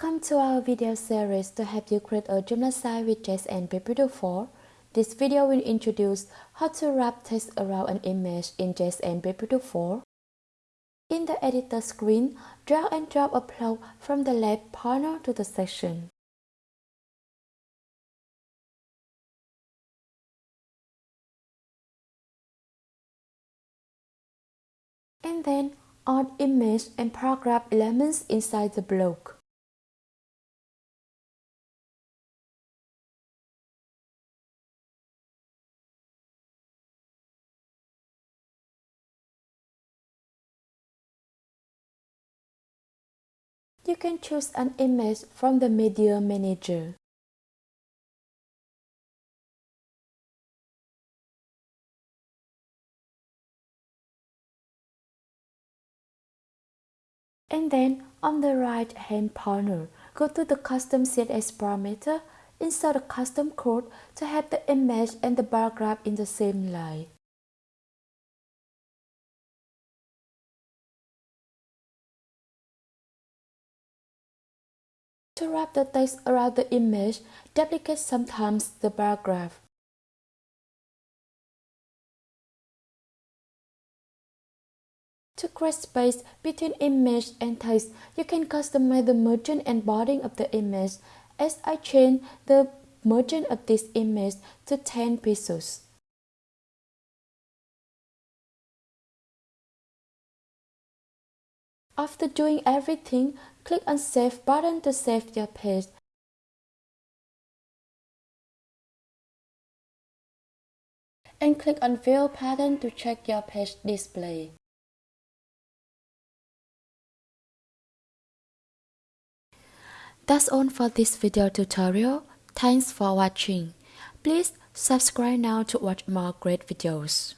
Welcome to our video series to help you create a Joomla site with JSON Preview 4. This video will introduce how to wrap text around an image in JSON Preview 4. In the editor screen, drag and drop a block from the left panel to the section. And then add image and paragraph elements inside the block. You can choose an image from the Media Manager. And then on the right hand panel, go to the custom CSS parameter, insert a custom code to have the image and the paragraph in the same line. To wrap the text around the image, duplicate sometimes the paragraph. To create space between image and text, you can customize the margin and border of the image as I change the margin of this image to 10 pixels. After doing everything, click on Save button to save your page. And click on View Pattern to check your page display. That's all for this video tutorial. Thanks for watching. Please subscribe now to watch more great videos.